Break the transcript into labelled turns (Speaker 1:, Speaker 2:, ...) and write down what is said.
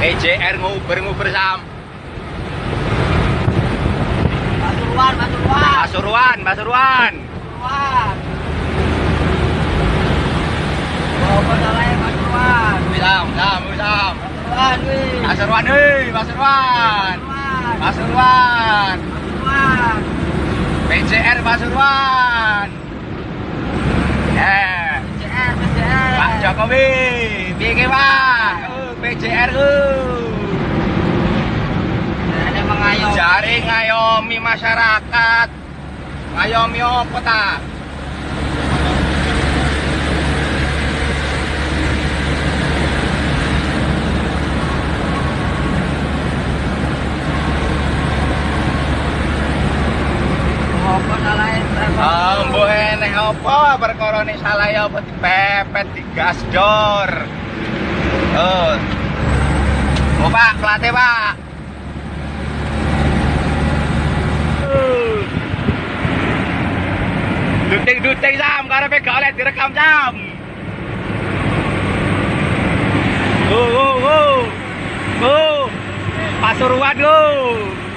Speaker 1: EJR nguber-nguber sam.
Speaker 2: Pasuruan, Pasuruan.
Speaker 1: Pasuruan, Pasuruan.
Speaker 2: Pasuruan. Bawa salahnya Pasuruan.
Speaker 1: Sam, sam, sam.
Speaker 2: Pasuruan, wih.
Speaker 1: Pasuruan, hei, Pasuruan.
Speaker 2: Pasuruan.
Speaker 1: Pasuruan.
Speaker 2: Pasuruan.
Speaker 1: PJR Pasuruan. Ya.
Speaker 2: PCR, PCR.
Speaker 1: Pak Jokowi? PJR uh.
Speaker 2: Ada mengayom.
Speaker 1: Jari ngayomi masyarakat. Ngayomi apa ta?
Speaker 2: Apa salahnya?
Speaker 1: Ah, mbok eneh apa perkara nek salah ya apa dipepet dor. Oh. Oh, Pak, plate, Pak. Duting-duting sam, karepe gak oleh direkam sam. Oh, oh, oh. Oh. Pasuruan, oh.